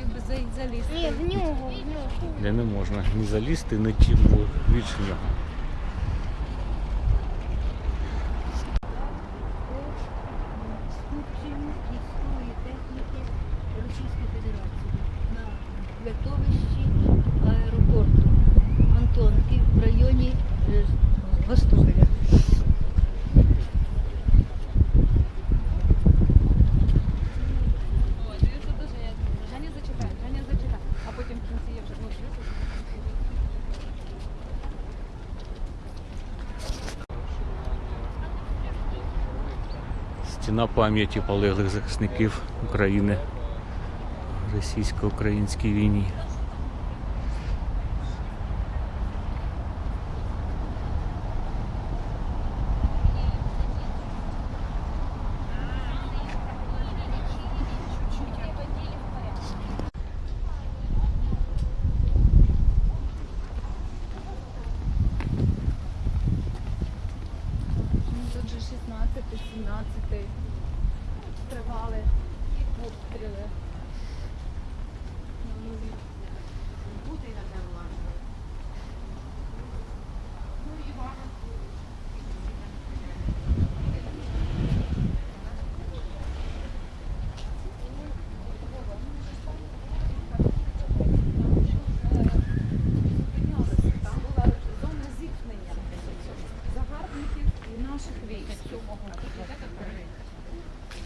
хотів би залізти. Ні, в нього, в нього. Де не можна ні залізти, ні тім, бо віч нього. Готовищі аеропорту Антонки в районі е, Гостомеля. Стіна пам'яті полеглих захисників України російсько-українській війні.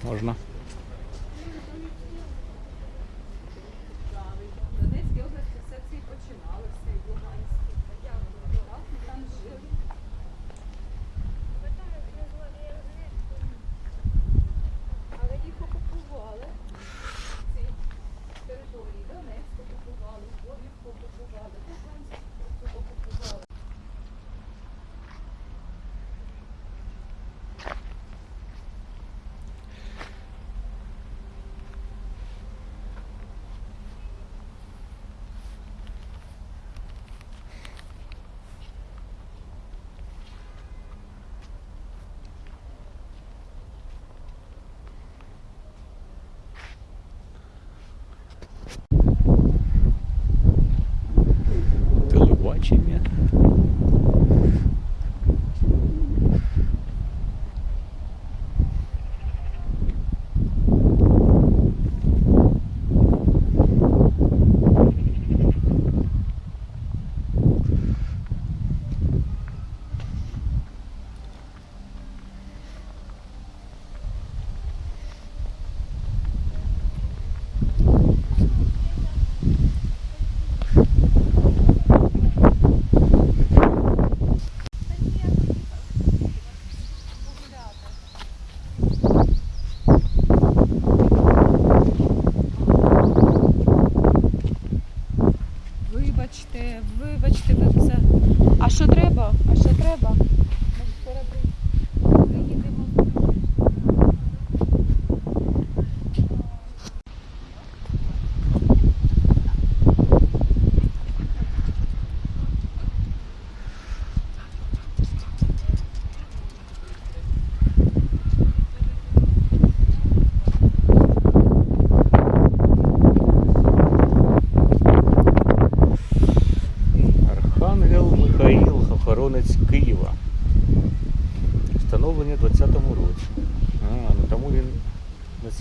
Можна. чем я.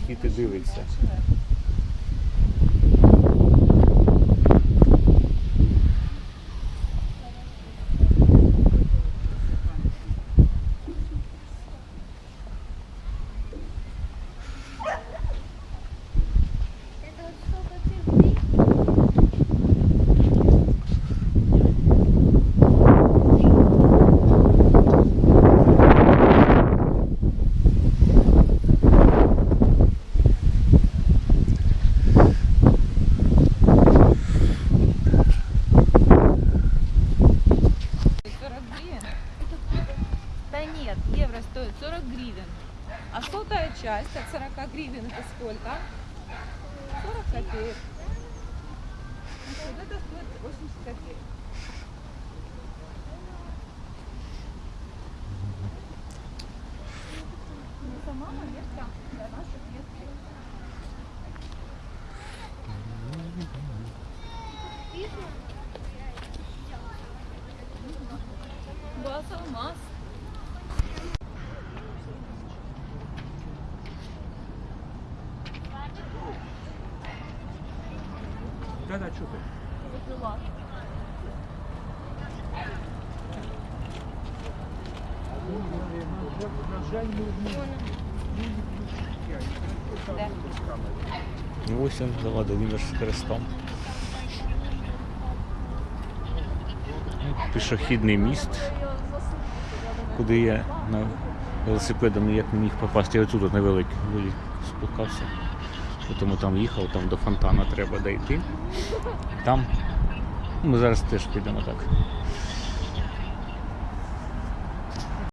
звідки ти дивишся. гривен это сколько? 40 копеек. Вот это стоит 80 копеек. Ну, Глаз алмаз. Да-да, чути. На жаль, ми Де? Ну, Ось він Володимир з хрестом. Пішохідний міст, куди я на велосипедом ніяк не міг попасти. Я отут от невеликий вилік Тому там їхав, там до фонтана треба дійти. Там ми зараз теж підемо так.